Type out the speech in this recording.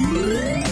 Música